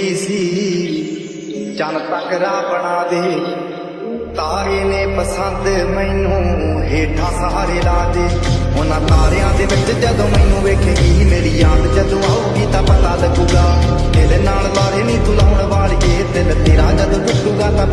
ਸੀ। ਚੰਨ ਤਕਰਾ ਬਣਾ ਦੇ। ਤਾਰੇ ਨੇ ਪਸੰਦ ਮੈਨੂੰ ਹੇਠਾਂ ਸਹਾਰੇ ਲਾ ਦੇ। ਉਹਨਾਂ ਤਾਰਿਆਂ ਦੇ ਵਿੱਚ ਜਦੋਂ ਮੈਨੂੰ ਵੇਖੇਗੀ, ਮੇਰੀ ਯਾਦ ਜਦੋਂ ਆਉਗੀ ਤਾਂ ਪਤਾ ਲੱਗੂਗਾ। ਤੇਰੇ ਨਾਲ ਲਾਰੇ ਨਹੀਂ ਤੂੰ ਲਾਉਣ ਵਾਲੀਏ, ਦਿਲ ਤੇਰਾ ਜਦ ਟੁੱਟੂਗਾ ਤਾਂ